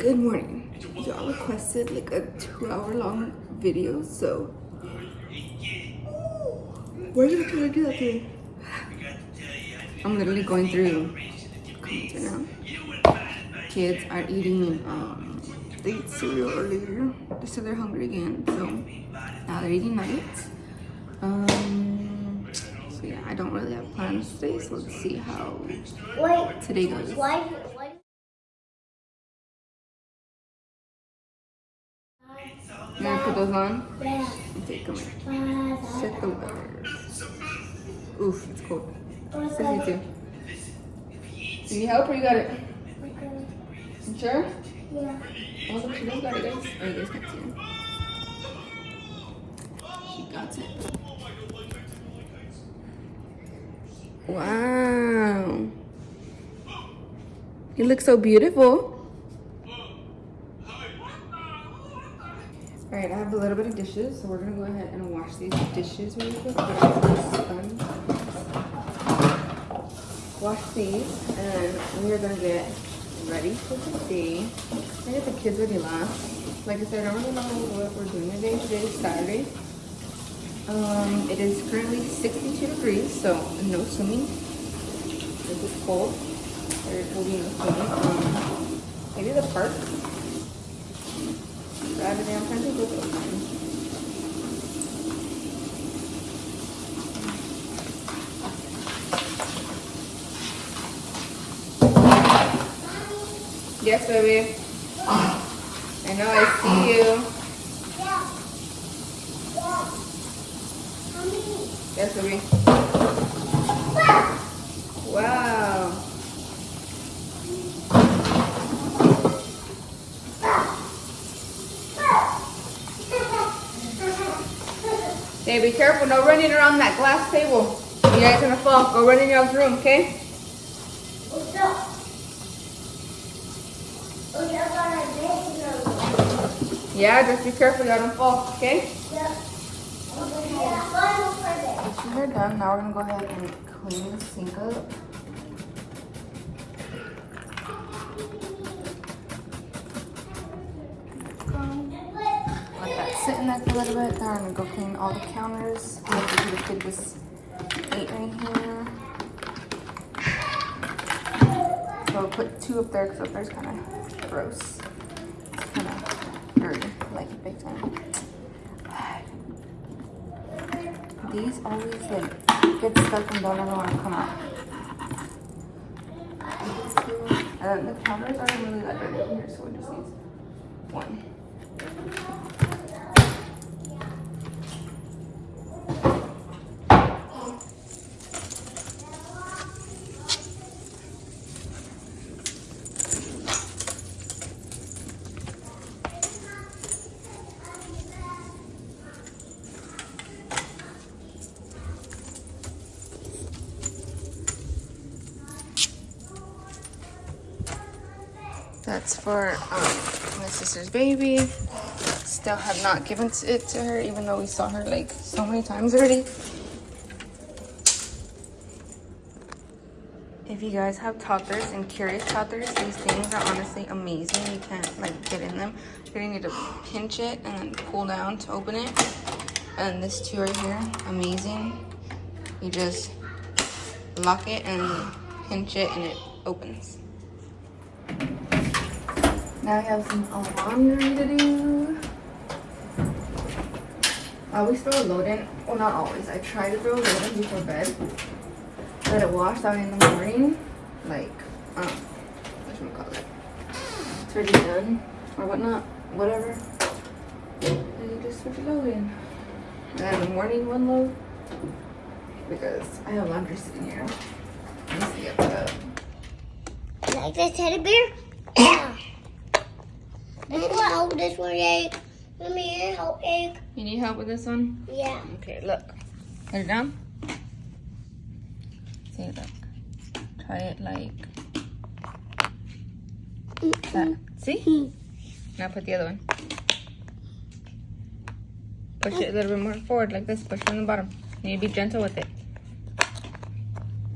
Good morning. Y'all requested like a two hour long video, so we're gonna try to do that today. I'm literally going through comments right now. Kids are eating, um, they ate cereal earlier. They said they're hungry again, so now they're eating nuggets. Um, so yeah, I don't really have plans today, so let's see how today goes. You gonna put those on? yeah. Okay, come here. Set the weather. Oof, it's cold. Sit here too. Do you need help or you got it? You sure? Yeah. Oh, look, she does got it, guys. Oh, you guys can't see her. She got it. Wow. You look so beautiful. All right, I have a little bit of dishes, so we're gonna go ahead and wash these dishes really quick. Wash these, and we are gonna get ready for the day. I get the kids ready last. Like I said, I don't really know what we're doing today. Today is Saturday. Um, it is currently 62 degrees, so no swimming. This is cold. There will be no swimming. Um, maybe the park. I'm trying to go to time. Yes, baby. I know, I see you. Yes, baby. Wow. Hey, be careful. No running around that glass table. You guys gonna fall. Go run in your room, okay? What's up? You're gonna make no. Yeah, just be careful. You don't fall, okay? Yeah. Yeah. Final for this. Dishes are done. Now we're gonna go ahead and clean the sink up. Let that sit in there for a little bit. Then I'm gonna go clean all the counters. Gonna do the kid just ate right here. So I'll put two up there because up there's kind of gross. It's kind of dirty, like big time. These always like get stuck and don't ever want to come out. And the counters aren't really that dirty here, so it just needs one. That's for um, my sister's baby. Still have not given it to her, even though we saw her like so many times already. If you guys have toddlers and curious toddlers, these things are honestly amazing. You can't like get in them. You're gonna need to pinch it and then pull down to open it. And this two right here, amazing. You just lock it and pinch it and it opens. I have some laundry to do. I always throw a load in. Well, not always. I try to throw a load in before bed. Let it wash out in the morning. Like, um, it? It's already done. Or whatnot. Whatever. And you just put the load in. And then in the morning, one load. Because I have laundry sitting here. Let me see uh, Like this teddy bear? This one help this one, egg. Let me help egg. You need help with this one? Yeah. Okay, look. Put it down. See, look. Try it like that. See? Now put the other one. Push it a little bit more forward like this. Push it on the bottom. You need to be gentle with it.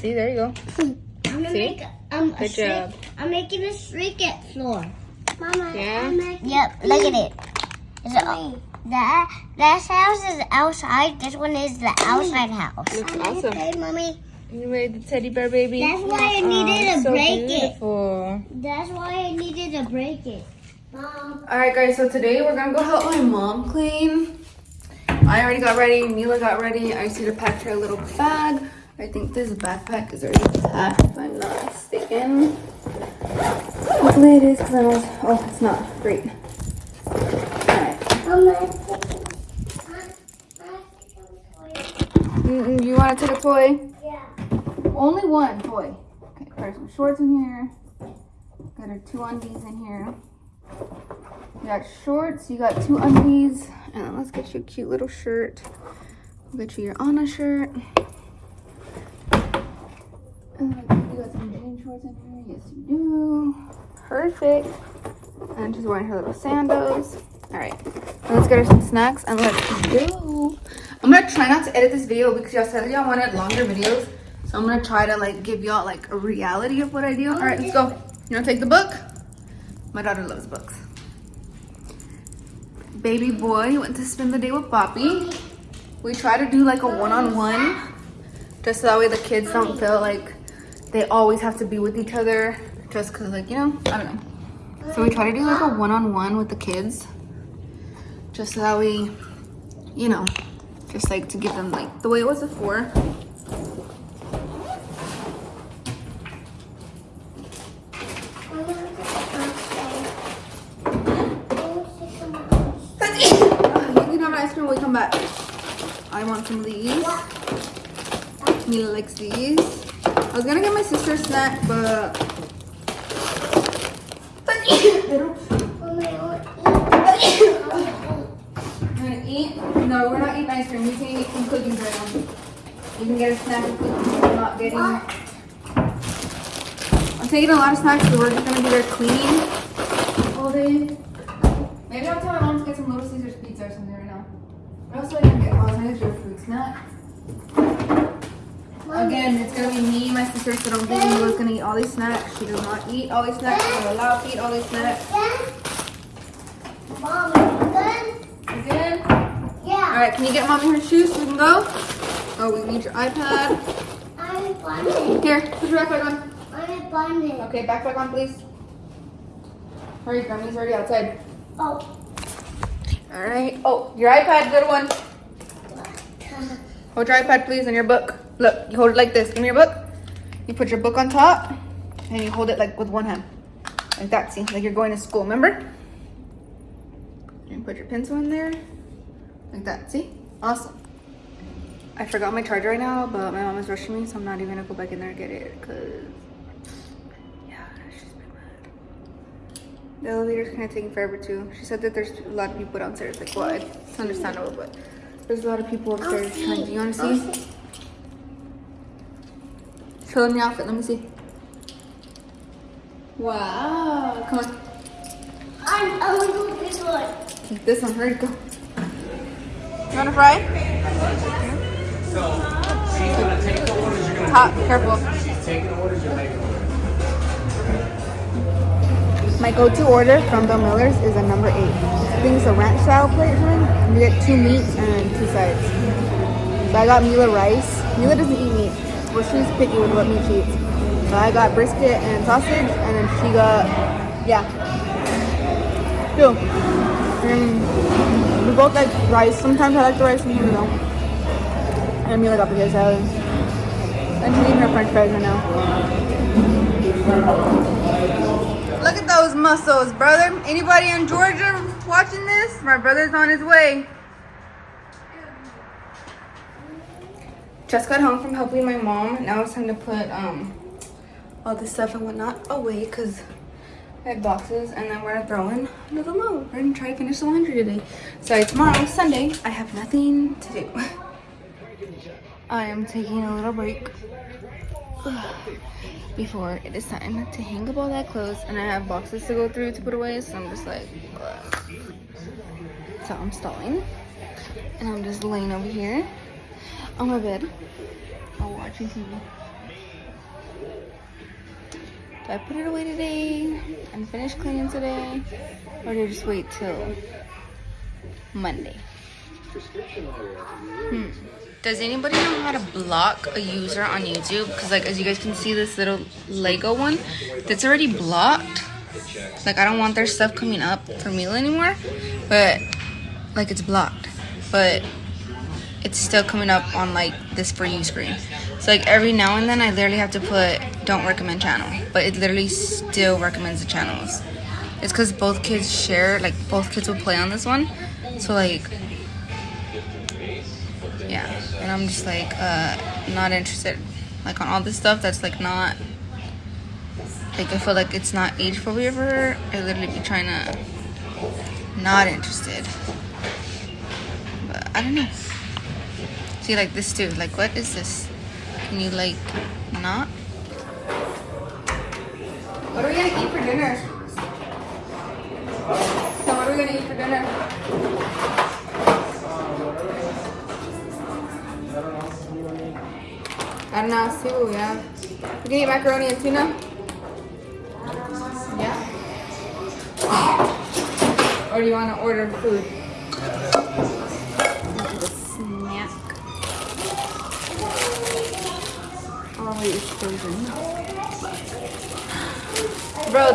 See, there you go. I'm gonna See? make um, a Good streak- job. I'm making a streak at floor. Mama. Yeah? Yep. Look at it. It's a, that that house is outside. This one is the outside house. Looks awesome. Hey, mommy. You made the teddy bear baby. That's why I Oh, needed to so break it. That's why I needed to break it. Mom. All right, guys. So today we're gonna go help my mom clean. I already got ready. Mila got ready. I just need to pack her a little bag. I think this backpack is already packed, if I'm not mistaken. Hopefully it is, because I was. Oh, it's not. Great. All right. Mm, You want to take a toy? Yeah. Only one toy. Okay, got some shorts in here. Got her two undies in here. You got shorts, you got two undies, and then let's get you a cute little shirt. We'll get you your Anna shirt. And then you got some jean shorts in here. Yes, you do. Perfect. And she's wearing her little sandals. All right, let's get her some snacks and let's go. I'm gonna try not to edit this video because y'all said y'all wanted longer videos. So I'm gonna try to like give y'all like a reality of what I do. All right, let's go. You wanna take the book? My daughter loves books. Baby boy went to spend the day with Poppy. We try to do like a one-on-one, just so that way the kids don't feel like they always have to be with each other, just cause like you know, I don't know. So we try to do like a one-on-one with the kids, just so that we, you know, just like to give them like the way it was before. I want some of these. Mila likes these. I was gonna get my sister a snack, but they don't You wanna eat? No, we're not eating ice cream. You can eat some cookies right now. You can get a snack of cookies. We're not getting. I'm taking a lot of snacks, so we're just gonna be there cleaning all day. Maybe I'll tell my mom to get some Little Caesars pizza or something right now. What else do I can get? Oh, I your fruit snack. Again, it's gonna be me, my sister, so don't think Mila's gonna eat all these snacks. She does not eat all these snacks. She's allowed to eat all these snacks. Mom, good? Again. Yeah. Alright, can you get mommy her shoes so we can go? Oh, we need your iPad. I'm bonding. Here, put your backpack on. I'm bonding. Okay, backpack on, please. Hurry, Grammy's already outside. Oh. Alright. Oh, your iPad, good one. Hold your iPad, please, and your book. Look, you hold it like this. Give me your book. You put your book on top, and you hold it like with one hand. Like that, see? Like you're going to school, remember? And put your pencil in there. Like that, see? Awesome. I forgot my charger right now, but my mom is rushing me, so I'm not even gonna go back in there and get it, because, yeah, she's been mad. The elevator's kind of taking forever, too. She said that there's a lot of people downstairs. Like, well, it's understandable, but there's a lot of people upstairs oh, trying. Do you want to see? Oh, Show them the outfit. Let me see. Wow. Come on. I'm, I'm gonna go this one. This one. Hurry, go. You want to fry? She's gonna take the orders, you're gonna Hot. Careful. she's taking orders, you're making My go-to order from Bill Miller's is a number eight. I think it's a ranch style plate or something. And you get two meats and two sides. So I got Mila rice. Mila doesn't eat meat. Well, she's picky with what meat she eats. So I got brisket and sausage, and then she got, yeah. Two. And we both like rice. Sometimes I like the rice, sometimes I don't. And Mila got potato salad. And she's eating her french fries right now. Look at those muscles, brother. Anybody in Georgia watching this? My brother's on his way. Just got home from helping my mom. Now it's time to put um all this stuff and whatnot away because I had boxes and then we're gonna throw in another load. We're gonna try to finish the laundry today. So tomorrow, Sunday, I have nothing to do. I am taking a little break before it is time to hang up all that clothes and I have boxes to go through to put away so I'm just like ugh. so I'm stalling and I'm just laying over here on my bed while watching TV Do I put it away today and finish cleaning today? Or do I just wait till Monday? Hmm. Does anybody know how to block a user on YouTube? Because like as you guys can see this little Lego one, that's already blocked. Like I don't want their stuff coming up for Mila anymore. But like it's blocked. But it's still coming up on like this for you screen. So like every now and then I literally have to put don't recommend channel. But it literally still recommends the channels. It's because both kids share, like both kids will play on this one. So like yeah and i'm just like uh not interested like on all this stuff that's like not like i feel like it's not age appropriate for i literally be trying to not interested but i don't know see like this too like what is this can you like not what are we gonna eat for dinner so what are we gonna eat for dinner I don't know, too, yeah. You can eat macaroni and tuna? Yeah? Or do you want to order food? Bro,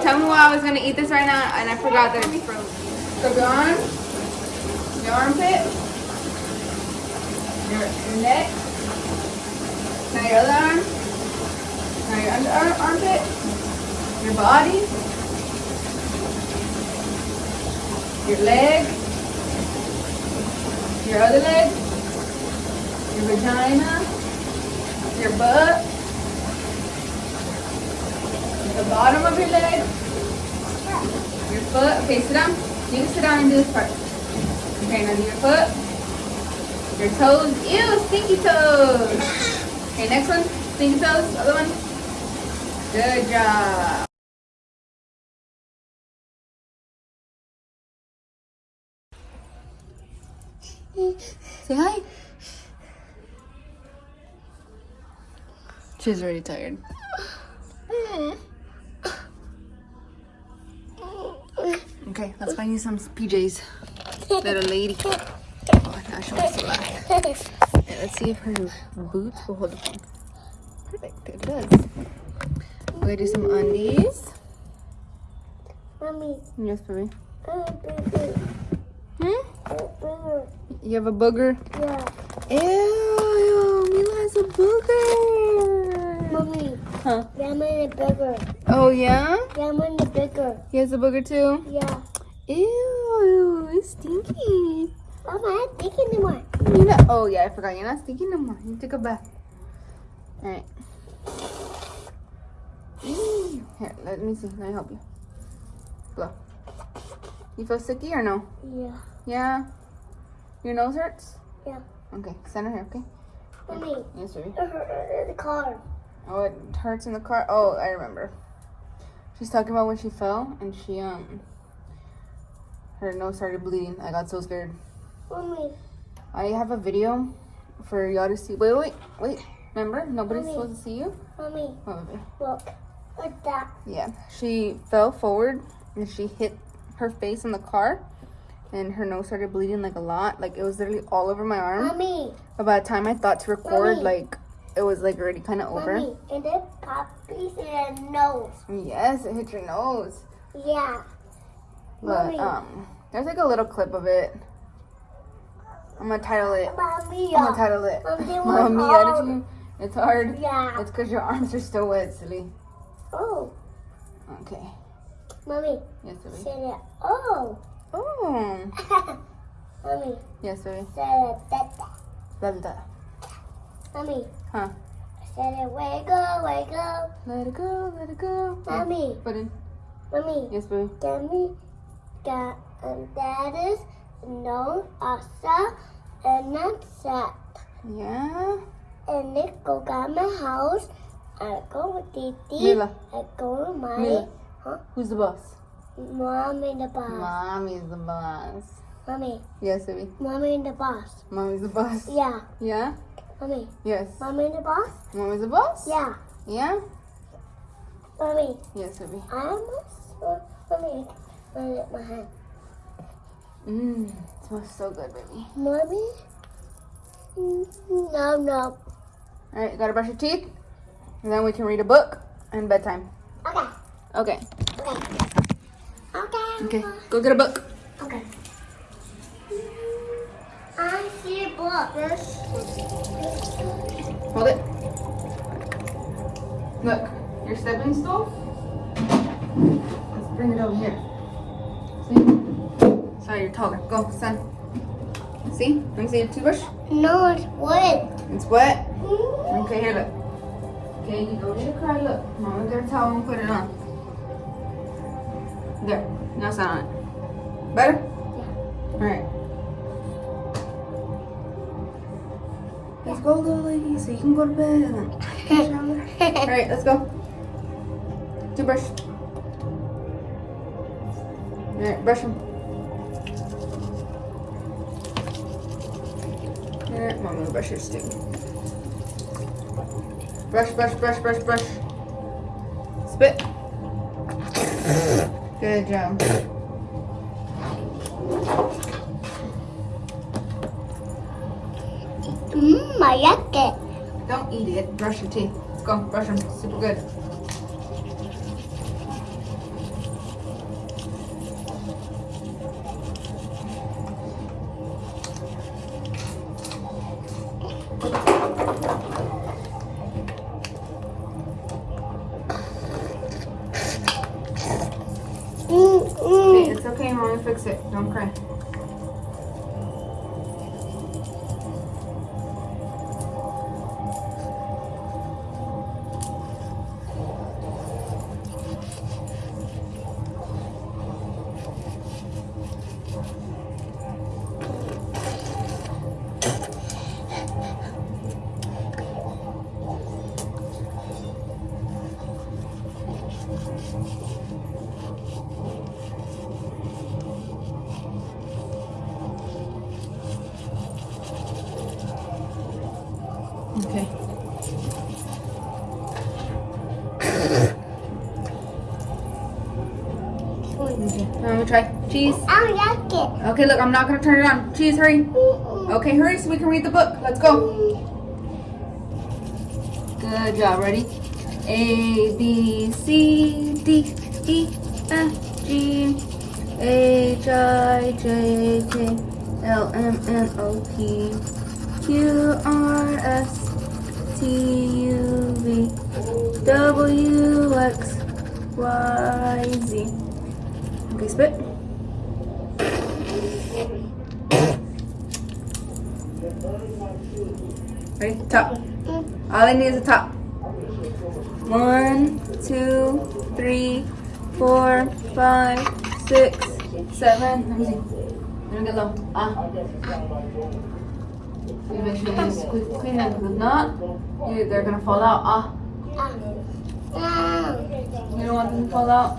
tell me why I was to eat this right now and I forgot that it's frozen. So go on. Your armpit. Your, your neck. Now your other arm. Now your under armpit. Your body. Your leg. Your other leg. Your vagina. Your butt. The bottom of your leg. Your foot. Okay, sit down. You can sit down and do this part. Okay, now do your foot. Your toes. Ew, stinky toes. Okay, next one. Stinky toes. Other one. Good job. Say hi. She's already tired. Okay, let's find you some PJs. Little lady. Oh, now she wants to laugh. Yeah, let's see if her boots will hold the phone. Perfect, it does. We're gonna do some undies. Mommy, Yes, baby. I'm a bigger. Hmm? I'm a bigger. You have a booger? Yeah. Ew, Mila has a booger. Mommy, Huh? Yeah, I'm in a bigger. Oh, yeah? Yeah, I'm in a bigger. He has a booger too? Yeah. Ew, it's stinky. Mama, I'm not thinking anymore. You know, oh yeah, I forgot. You're not stinky no more. You took a bath. Alright. Here, let me see. Let me help you. Blow. You feel sticky or no? Yeah. Yeah? Your nose hurts? Yeah. Okay, center here, okay? Mommy, Yes, baby. it hurt in the car. Oh, it hurts in the car? Oh, I remember. She's talking about when she fell and she, um, her nose started bleeding. I got so scared. Mommy, I have a video for y'all to see. Wait, wait, wait. Remember? Nobody's Mommy. supposed to see you? mommy, Oh, baby. look. Look that. Yeah. She fell forward and she hit her face in the car and her nose started bleeding like a lot. Like it was literally all over my arm. Mommy, But by the time I thought to record, Mommy. like it was like already kind of over. mommy, and then puppies in the nose. Yes, it hit your nose. Yeah. But Mommy. um, there's like a little clip of it. I'm gonna title it. Mommy, I'm gonna title it. Mommy. It's hard. Yeah. It's because your arms are still wet, silly. Oh, Okay. mommy, Yes, baby. say it. Oh. Oh. mommy, Yes, baby. say it. That. Blah, blah, blah. Mommy, Huh? say it. Wiggle, wiggle. Let it go, let it go. Mommy, Put in. mommy, Yes, baby. get me. Got and Um, that is no asa and not set. Yeah. And they go got my house. I go with Titi. Mila. I go with my Mila. Huh? Who's the boss? mom in the boss. Mommy's the boss. Mommy, Yes, baby. mommy in the boss. Mommy's the boss. Yeah, Yeah? mommy, Yes. mommy in the boss. Mommy's the boss? Yeah, Yeah? Mommy, Yes, baby. I'm so, Mommy, I lick my hand. Mmm, smells so good, baby. Mommy? Mm, No, no. All right, gotta brush your teeth, and then we can read a book and bedtime. Okay, Okay. okay. Okay. Okay. Go get a book. Okay. I see a book. Hold it. Look, your stepping stool. Let's bring it over here. See? Sorry, you're taller. Go, son. See? Let me see your toothbrush. No, it's wood. It's wet. Mm-hmm. Okay, here, look. Okay, you don't need to cry. Look, mama get a towel and put it on. There. Now sit on it. Better? All right. Let's go, little lady, so you can go to bed. All right, let's go. Toothbrush. All right, brush them. All right, mom, gonna brush yours too. Brush, brush, brush, brush, brush. Spit. Good job. Mmm, I like it. Don't eat it. Brush your teeth. Let's go. Brush them. Super good. Cheese. I like it. Okay, look, I'm not gonna turn it on. Cheese, hurry. Mm, Okay, hurry so we can read the book. Let's go. Good job. Ready? A B C D E F G H I J K L M N O P Q R S T U V W X Y Z. Okay, spit. Ready? Top. All I need is a top. One, two, three, four, five, six, seven. Let me see. Let me get low. Ah. You make sure you squeeze clean them because if not, you, they're gonna fall out. Ah. You don't want them to fall out.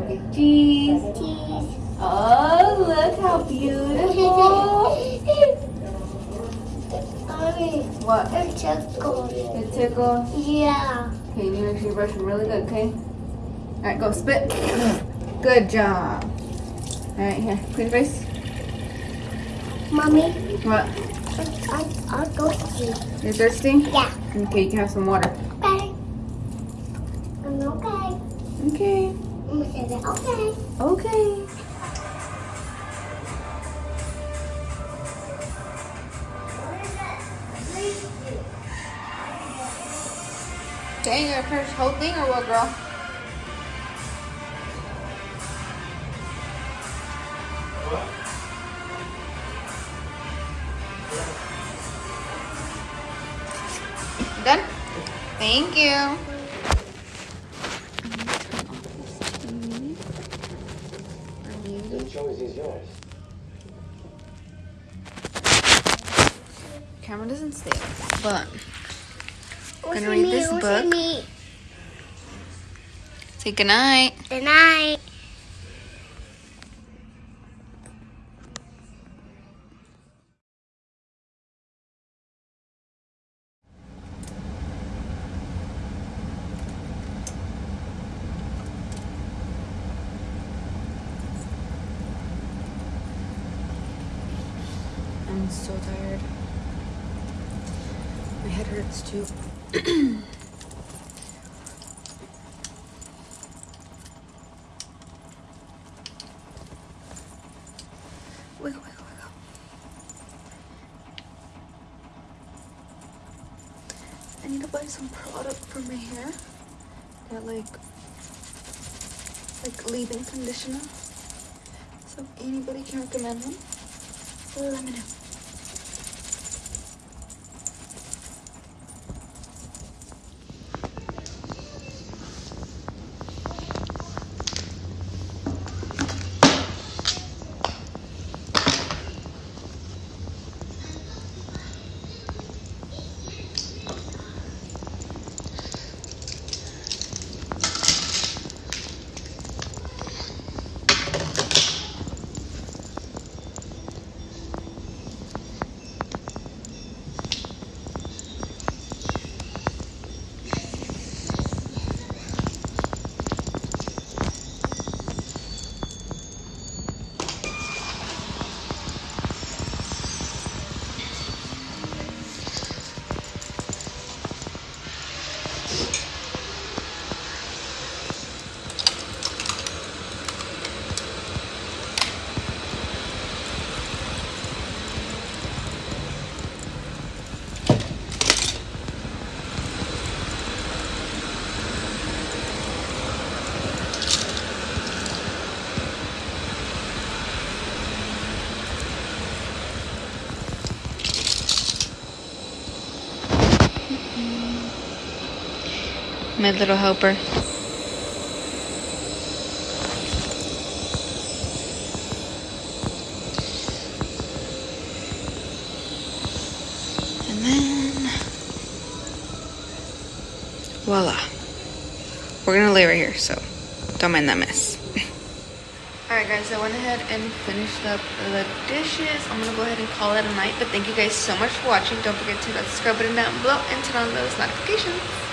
Okay. Cheese. Cheese. Oh, look how beautiful. Mommy, What? it's cold. It tickles. Yeah. Okay, you need to make sure you brush them really good, okay? Alright, go spit. Good job. Alright, here. Clean your face. Mommy, What? I, I, I'll go see. You're thirsty? Yeah. Okay, you can have some water. Okay. I'm okay. Okay. I'm gonna say that. Okay. Okay. You gonna finish the whole thing or what, girl? Done? Thank you. The choice is yours. Camera doesn't stay, but Gonna read me? this book. Me? say goodnight. Good night. I'm so tired. My head hurts too. wiggle, wiggle, wiggle. I need to buy some product for my hair. That like like leave-in conditioner. So if anybody can recommend one, let me know. My little helper. And then, voila. We're gonna lay right here, so don't mind that mess. Alright guys, I went ahead and finished up the dishes. I'm gonna go ahead and call it a night, but thank you guys so much for watching. Don't forget to hit that subscribe button down below and turn on those notifications.